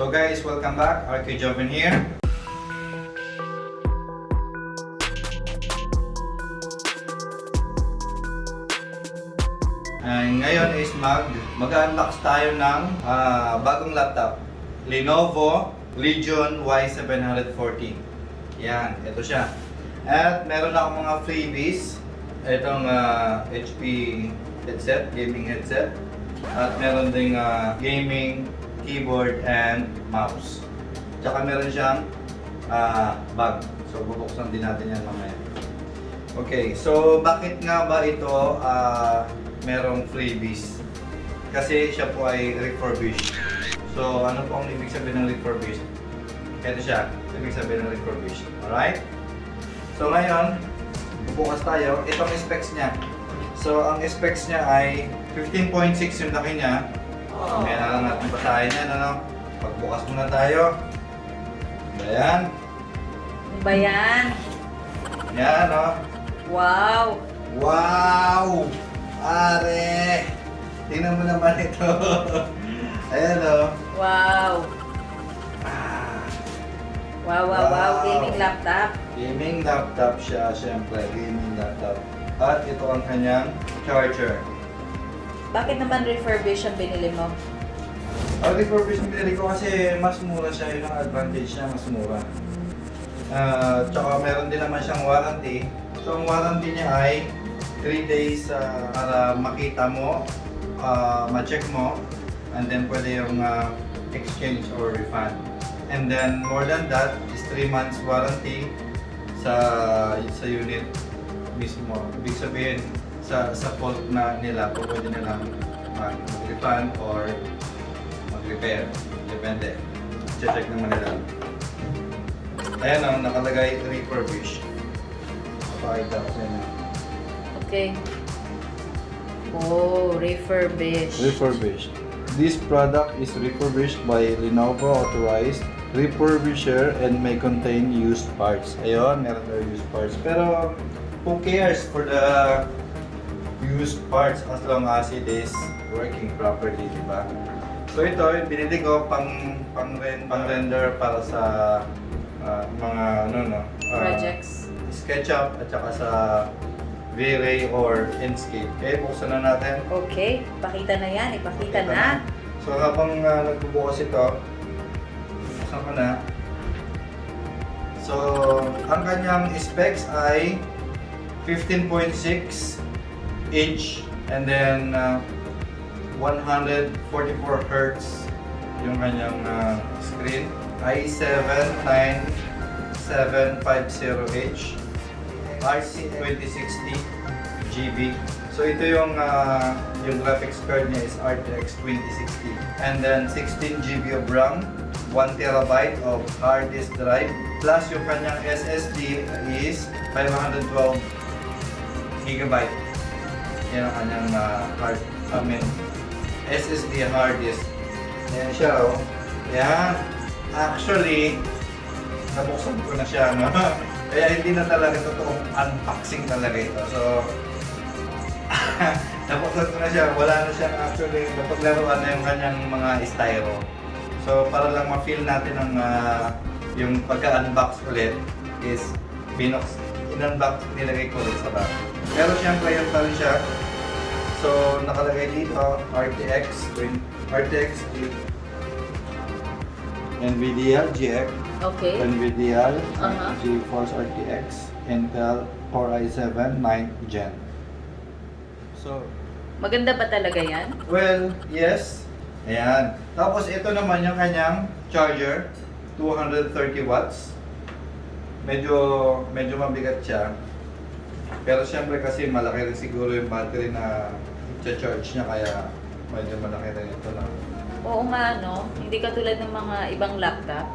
So guys, welcome back. RK Joven here. And ngayon is mag mag-unbox tayo ng ah, bagong laptop. Lenovo Legion Y740. Yan, ito siya. At meron akong mga freebies. Itong ah, HP headset, gaming headset. At meron ding ah, gaming keyboard and mouse. Tsaka meron siyang ah, bag. So bubuksan din natin yan mamaya. Okay, so bakit nga ba ito ah, merong freebies? Kasi siya po ay refurbished. So ano po ang ibig sabihin ng refurbished? Ito siya, ibig sabihin ng refurbished. Alright? So ngayon, bubukas tayo. Itong specs niya. So ang specs niya ay 15.6 yung laki niya. Kaya na lang natin basahin yan, ano? Pagbukas muna tayo. Ayan. Ano ba yan? Yan, oh. Wow! Wow! Are! Tingnan mo naman ito. Ayan o. Wow! Ah, Wow, wow, wow! Wow. Gaming laptop. gaming laptop siya, syempre. Gaming laptop. At ito ang kanyang charger. Bakit naman refurbished ang binili mo? Ang refurbished na pinili ko kasi mas mura siya. Yun ang advantage niya, mas mura. Ah, tsaka meron din naman siyang warranty. So ang warranty niya ay 3 days ah, para makita mo, ah, ma-check mo, and then pwede yung ah, exchange or refund. And then more than that is 3 months warranty sa sa unit mismo. Ibig sabihin sa sa fault na nila, po pwede nilang mag- mag-refund or mag-repair. Depende. Check naman nila. Ayan ang nakalagay refurbish. Pakita ko sa inyo. Okay. Oh, refurbished. Refurbished. This product is refurbished by Lenovo authorized refurbisher and may contain used parts. Ayun, meron daw used parts. Pero who cares for the used parts as long as it is working properly, di ba? So ito, binili ko pang pang, pang render para sa ah, mga ano no, ah, Projects. SketchUp at saka sa V-Ray or Inkscape. Okay, buksan na natin. Okay. Pakita na yan. Ipakita Ito na. So habang uh, nagbubukas ito, buksan ko na. So, ang kanyang specs ay 15.6 inch and then uh, 144 hertz yung kanyang uh, screen. i7 9750H RC2060 GB. So ito yung uh, yung graphics card niya is RTX 2060. And then 16 GB of RAM, 1 terabyte of hard disk drive, plus yung kanyang SSD is 512 gigabyte. Yan ang kanyang uh, hard, I mean, SSD hard disk. Yan siya oh. Yan. Actually, nabuksan ko na siya, no? Kaya hindi na talaga totoong unboxing talaga ito. So, nabuksan ko na siya. Wala na siyang actually napaglaruan na yung kanyang mga styro. So, para lang ma-feel natin ang ah, yung pagka-unbox ulit is binox, in-unbox, nilagay ko ulit sa bag. Pero siyempre, yan pa rin siya. So, nakalagay dito, RTX, RTX NVIDIA GX Okay. NVIDIA Uh-huh. GeForce RTX Intel Core i7 9th Gen. So, Maganda ba talaga yan? well, yes. Ayan. Tapos ito naman yung kanyang charger, 230 watts. Medyo medyo mabigat siya. Pero siyempre kasi malaki rin siguro yung battery na i-charge niya kaya medyo malaki rin ito na. Oo nga, no? Hindi katulad ng mga ibang laptop.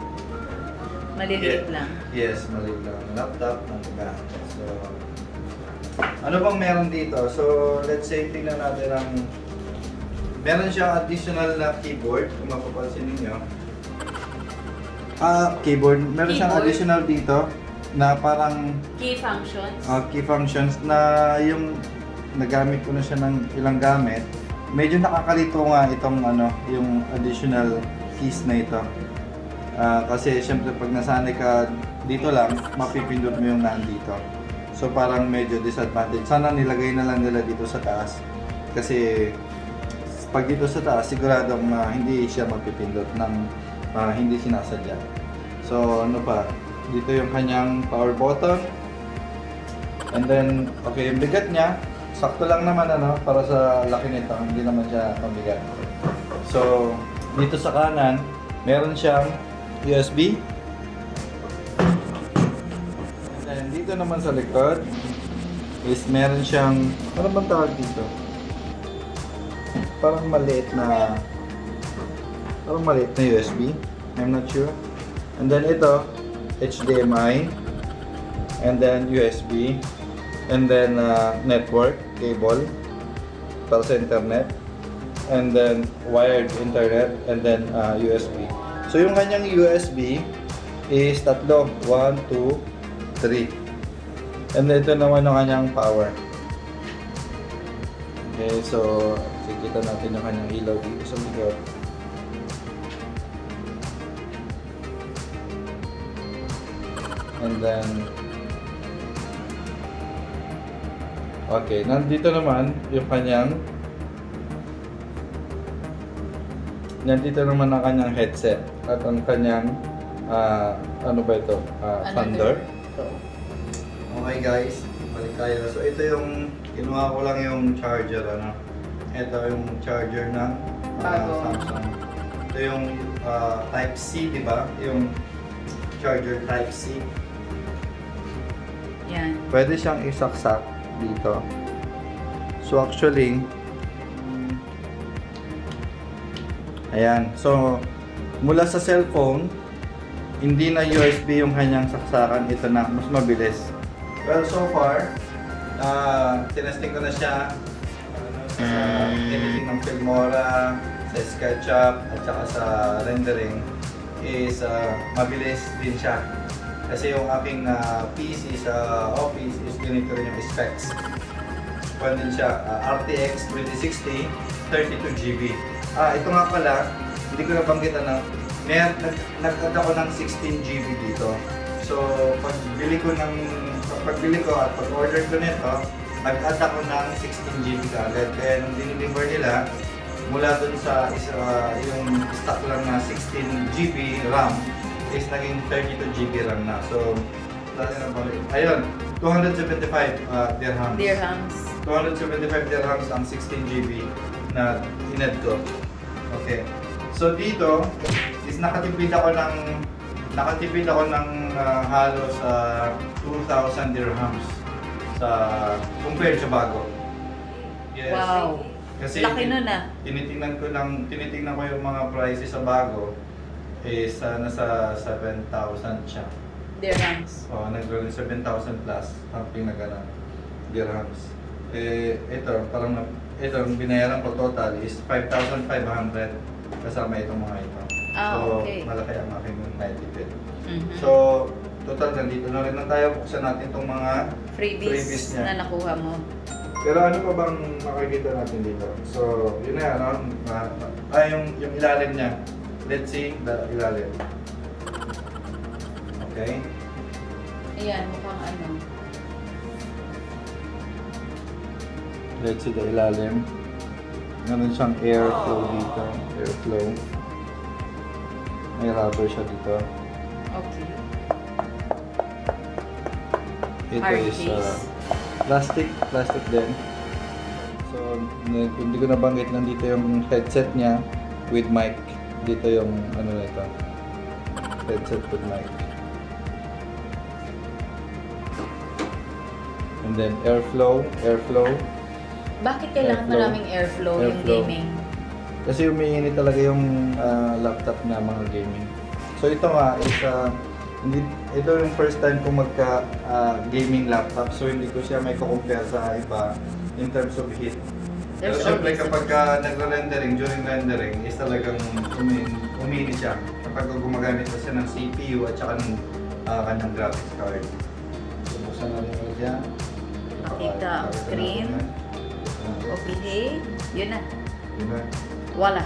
Maliliit lang. Yes, maliit lang. Laptop, ng. So, ano bang meron dito? So, let's say, tingnan natin ang... Meron siyang additional na keyboard, kung mapapansin ninyo. Ah, keyboard. Meron siyang Keyboard? additional dito na parang Key functions. ah, key functions na yung nagamit ko na siya ng ilang gamit. Medyo nakakalito nga itong ano, yung additional keys na ito. Ah, kasi syempre pag nasanay ka dito lang, mapipindot mo yung nandito. So parang medyo disadvantage. Sana nilagay na lang nila dito sa taas. Kasi pag dito sa taas, siguradong ah, hindi siya mapipindot ng ah, hindi sinasadya. So ano pa, dito yung kanyang power button. And then, okay, yung bigat niya, sakto lang naman ano, para sa laki nito, hindi naman siya mabigat. So, dito sa kanan, meron siyang USB. And then, dito naman sa likod, is meron siyang, ano bang tawag dito? Parang maliit na, parang maliit na USB. I'm not sure. And then ito, HDMI. And then USB. And then uh, network cable para sa internet. And then wired internet. And then uh, USB. So yung kanyang USB is tatlo. 1, 2, 3. And ito naman yung kanyang power. Okay, so kikita natin yung kanyang ilaw dito sa likod. And then Okay, nandito naman yung kanyang Nandito naman ang kanyang headset at ang kanyang ah, ano ba ito? Ah, Ano thunder. to? Okay guys, balik tayo. So ito yung, kinuha ko lang yung charger ano. Ito yung charger ng ah, Bago. Samsung. Ito yung ah, type C, di ba? Yung charger type C. Yan. Pwede siyang isaksak dito. So actually, ayan. So, mula sa cellphone, hindi na USB yung kanyang saksakan. Ito na, mas mabilis. Well, so far, uh, tinesting ko na siya sa editing ng Filmora, sa SketchUp, at saka sa rendering is ah, mabilis din siya. Kasi yung aking ah, PC sa office is ganito rin yung specs. Pwede din siya ah, RTX 2060, 32GB. Ah, ito nga pala, hindi ko nabanggit ano, may nag, nag-add ako ng 16GB dito. So, pag bili ko ng pagbili ko at pag-order ko nito, nag-add ako ng 16GB kagad. Kaya nung nila, mula dun sa isa, yung stock lang na 16GB RAM is naging 32GB RAM na. So, na balik. Ayun, 275 uh, dirhams. Dirhams. 275 dirhams ang 16GB na inad ko. Okay. So dito is nakatipid ako ng nakatipid ako ng ah, halos sa 2,000 dirhams sa compared sa bago. Yes. Wow. Kasi Laki nun ah. tinitingnan ko lang tinitingnan ko yung mga prices sa bago is uh, nasa 7,000 siya. Dirhams. Oh, nag-roll 7,000 plus, something na gano'n, dirhams. Eh, ito, parang, na- ito, ang binayaran ko total is 5,500 kasama itong mga ito. Ah, so, okay. malaki ang aking naitipid. Mhm. So, total, nandito na rin na tayo. Buksan natin itong mga freebies, freebies niya. na nakuha mo. pero ano pa bang makikita natin dito? So, yun na, ano? Ah, yung, yung ilalim niya. Let's see the ilalim. Okay. Ayan, mukhang ano. Let's see the ilalim. Meron siyang airflow dito. Airflow. May rubber siya dito. Okay. Ito Hard is uh, plastic. Plastic din. So, hindi ko nabanggit nandito yung headset niya with mic. Dito yung ano na ito. Headset with mic. And then airflow, airflow. Bakit kailangan Airflow. maraming airflow, yung Airflow. gaming? Kasi umiinit talaga yung ah, laptop na mga gaming. So ito nga is ah, hindi ito yung first time kong magka ah, gaming laptop so hindi ko siya may compare sa iba in terms of heat. Syempre always- kapag ka nagre-rendering, during rendering is talagang umin, uminit siya. Kapag gumagamit na siya ng CPU at saka ng ah, kanyang graphics card. So buksan natin ulit yan. Makita ang screen. natin yan. Okay. Yun na. Diba? Wala.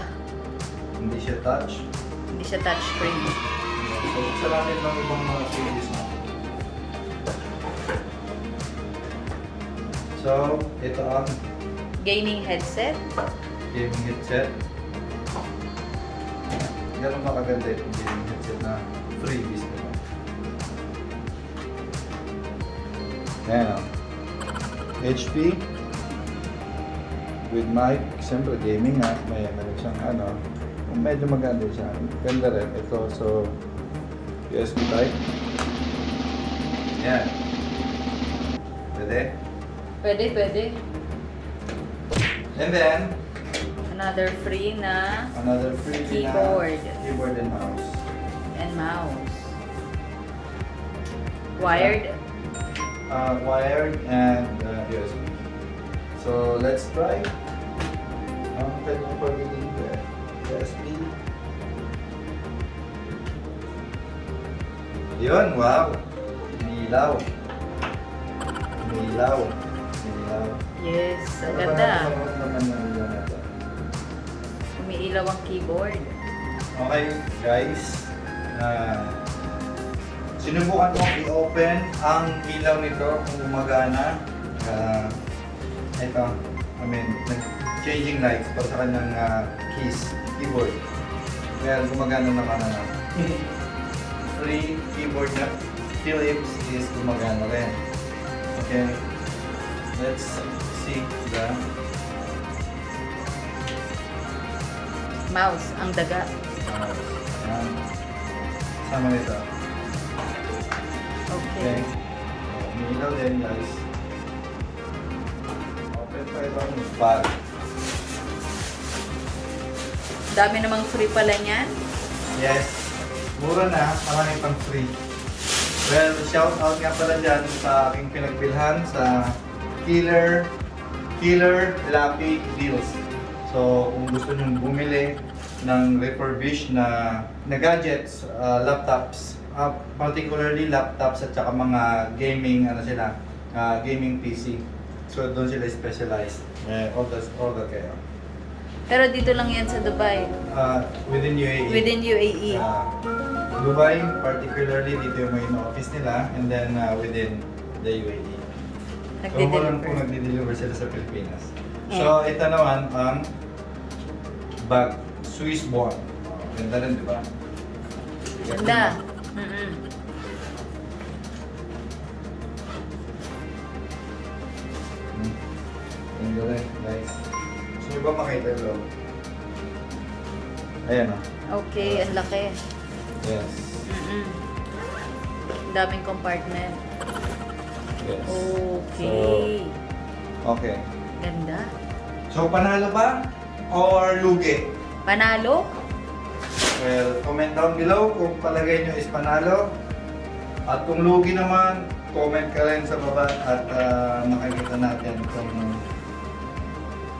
Hindi siya touch. Hindi siya touchscreen. So, buksan natin ng ibang mga series mo. So, ito ang Gaming headset. gaming headset. Ganun ba kaganda itong gaming headset na freebies nila? Ayan o. HP with mic, siyempre gaming nga, may meron siyang ano, medyo maganda siya. Ganda rin. Ito, so, USB type. Yan. Pwede. Pwede, pwede. And then, Another free na another free Keyboard. na keyboard and mouse. and mouse. Wired. uh, wired and uh, USB. So let's try. Ang kanyang pagiging USB. Yun, wow! Nilaw. Nilaw. Yes, ang Ano ganda. to? Umiilaw ang keyboard. Okay, guys. Uh, sinubukan kong i-open ang ilaw nito kung gumagana. Uh, ito, I mean, nag-changing lights para sa kanyang uh, keys, keyboard. Well, gumagana naman na. Free keyboard na Philips is gumagana rin. Okay, let's see the Mouse, ang daga. mouse. Ayan. Sama nito. Okay. Okay. Umilaw din guys. Open pa ibang bag. Dami namang free pala niyan. Yes. Mura na, marami pang free. Well, shout out nga pala dyan sa aking pinagbilhan sa Killer Killer Lappy Deals. So, kung gusto nyo bumili ng refurbished na, na gadgets, uh, laptops, uh, particularly laptops at saka mga gaming, ano sila, uh, gaming PC. So, doon sila specialized. Eh, all the, all the kayo. Pero dito lang yan sa Dubai. Uh, within UAE. Within. UAE. Uh, Dubai, particularly dito yung main office nila and then uh, within the UAE. Walang po Nagde-deliver. nagde-deliver sila sa Pilipinas. So, ito naman ang bag, Swiss. Oh, ganda rin, di ba? Ganda. Mm-mm. Hmm. Ganda rin, guys. Gusto nyo ba makita yung loob? Ayan oh. Okay, ang laki. Yes. Mm-mm. Ang daming compartment. Yes. Okay. So, okay. Ganda. So, panalo ba? Or lugi? Panalo? Well, comment down below kung palagay nyo is panalo. At kung lugi naman, comment ka rin sa baba at ah, makikita natin kung...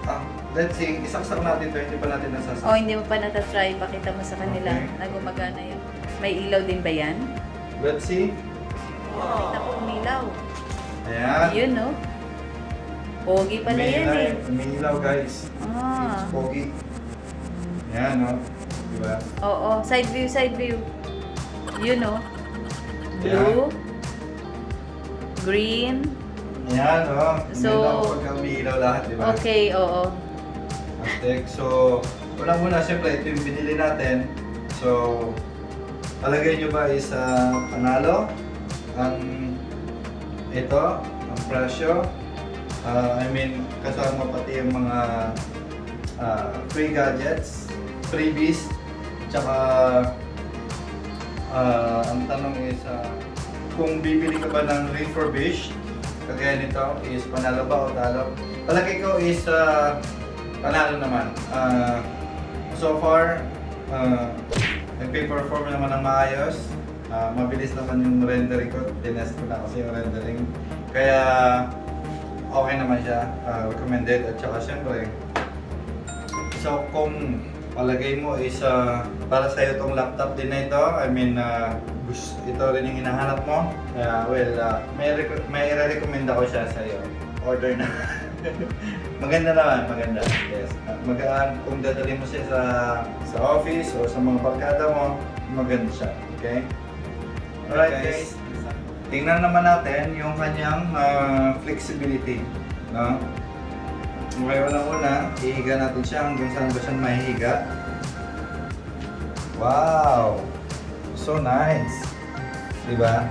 Ah, let's see, isaksak natin to, hindi pa natin nasasak. O, hindi mo pa natatry. Pakita mo sa kanila Okay. na gumagana yun. May ilaw din ba yan? Let's see. Pakita ko umilaw. Ayan. Yun, no? Pogi pala May yan eh. Umiilaw guys. Ah. It's pogi. Ayan, no? Diba? Oo, side view, side view. Yun, no? Blue. Green. Ayan, no? So- pagka umiilaw lahat, diba? Okay, oo. Aztec. So, unang-una, siyempre, ito yung binili natin. So, palagay nyo ba is ah, panalo? Ang ito, ang presyo. Ah, I mean, kasama pati yung mga ah, free gadgets, freebies, tsaka ah, ang tanong is ah, kung bibili ka ba ng refurbished, kagaya nito, is panalo ba o talo? Palagay ko is ah, panalo naman. Ah, so far, uh, nagpe-perform naman ng maayos. Ah, mabilis naman yung rendering ko. Tinest ko na kasi yung rendering. Kaya, okay naman siya. Ah, recommended. At saka syempre, so kung palagay mo is ah, para sa'yo itong laptop din na ito, I mean, gusto, ito rin yung hinahanap mo. Kaya, well, ah, may, may recommend ako siya sa'yo. Order na. maganda naman, maganda. Yes. At magaan kung dadalhin mo siya sa sa office o sa mga barkada mo, maganda siya. Okay? Alright guys. Tingnan naman natin yung kanyang ah, flexibility. No? Okay, una-una, ihiga natin siya hanggang saan ba siya mahihiga. Wow! So nice! Diba?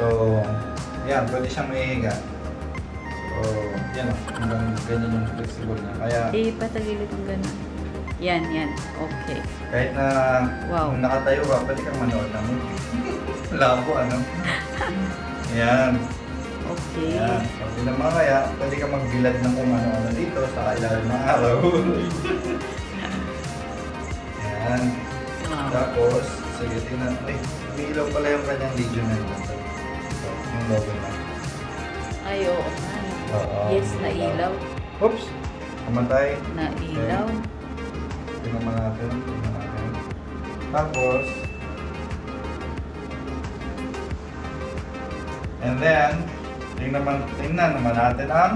So, yan, pwede siyang mahihiga. So, yan hanggang ganyan yung flexible na. Kaya, Eh, patagilid yung ganun. Yan, yan. Okay. kahit na Wow. nakatayo ka, pwede kang manood ng movie. Labo, ano? Yan. Okay. Yan. Pag di naman kaya, pwede ka magbilad ng kung ano-ano dito sa ilalim ng araw. Yan. Wow. Tapos, sige, tingnan. Ay, may ilaw pala yung kanyang legion na yun. So, yung logo na. Ay, oo. Oo. Yes, nailaw. Oops! Kamatay. Nailaw. Tingnan mo natin. Tapos, and then, tingnan, naman, tingnan naman natin ang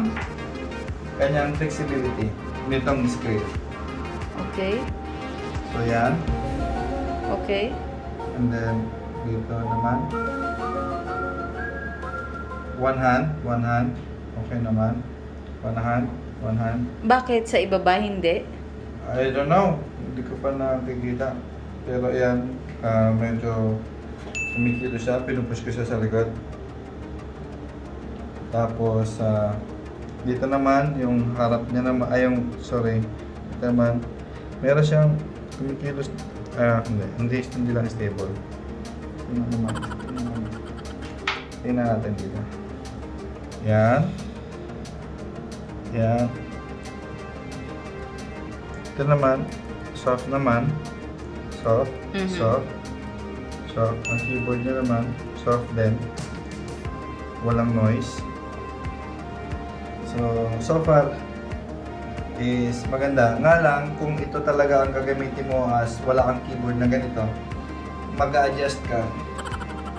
kanyang flexibility nitong screen. Okay. So, yan. Okay. And then, dito naman. One hand, one hand. Okay naman. One hand, one hand. Bakit sa ibaba hindi? I don't know. Hindi ko pa nakikita. Pero yan, ah, medyo kumikilo siya. Pinupush ko siya sa likod. Tapos, ah, dito naman, yung harap niya naman, ay yung, sorry, dito naman, meron siyang kumikilos, ah, hindi, hindi, hindi lang stable. Tingnan naman, tingnan naman. Tingnan natin dito. Yan. Yan. Ito naman, soft naman. Soft, Mhm. soft, soft. Ang keyboard niya naman, soft din. Walang noise. So, so far, is maganda. Nga lang, kung ito talaga ang gagamitin mo as wala kang keyboard na ganito, mag-adjust ka.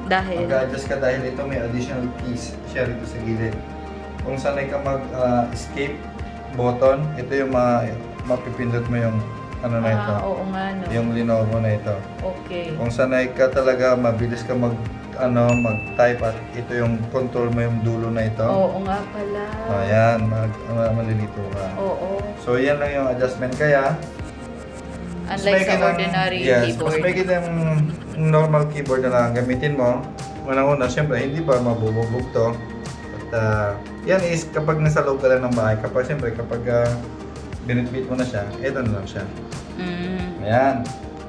Dahil? Mag-adjust ka dahil ito may additional keys siya rito sa gilid. Kung sanay ka mag-escape button, ito yung ma mapipindot mo yung ano na ito. Ah, oo nga, no. Yung Lenovo na ito. Okay. Kung sanay ka talaga, mabilis ka mag ano, mag-type at ito yung control mo yung dulo na ito. Oo nga pala. Ayan, mag, ma- malilito ka. Oo. So, yan lang yung adjustment kaya. Unlike sa ordinary yes, keyboard. Mas may yung normal keyboard na lang gamitin mo. Unang-una, syempre, hindi pa mabubog to. At ah, yan is kapag nasa loob ka lang ng bahay. Kapag, syempre, kapag uh, binitbit mo na siya, ito na lang siya. Mm. Ayan.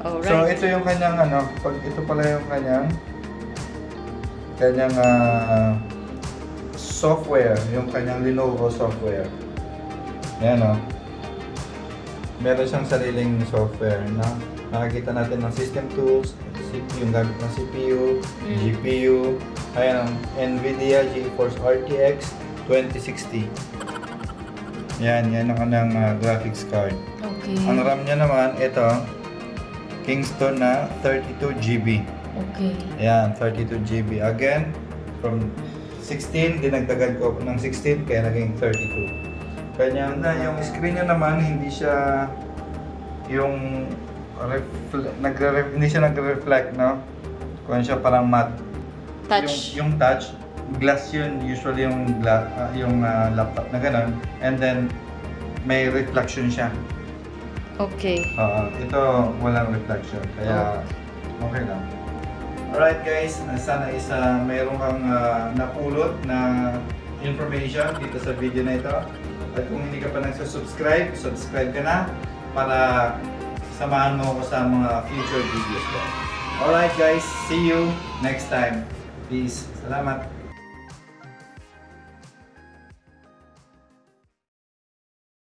Alright. So, ito yung kanyang ano, pag ito pala yung kanyang kanyang ah, software, yung kanyang Lenovo software. Ayan o. Meron siyang sariling software na nakakita natin ng system tools, CPU, yung gamit ng CPU, Mm. GPU, ayan ang NVIDIA GeForce RTX 2060. Yan, yan ang kanyang ah, graphics card. Okay. Ang RAM niya naman, ito, Kingston na 32 GB. Okay. Ayan, 32 GB. Again, from 16, dinagdagan ko ng 16, kaya naging 32. Kanya na, yung screen niya naman, hindi siya yung nagre hindi siya nagre-reflect, no? Kung siya parang matte. Touch. Yung, yung touch, glass yun, usually yung, gla- ah, yung ah, laptop na ganun. And then, may reflection siya. Okay. Oo, ito walang reflection, kaya okay lang. Alright guys, uh, sana isa mayroon kang ah, napulot na information dito sa video na ito. At kung hindi ka pa nagsusubscribe, subscribe ka na para samahan mo ako sa mga future videos ko. Alright guys, see you next time. Peace. Salamat.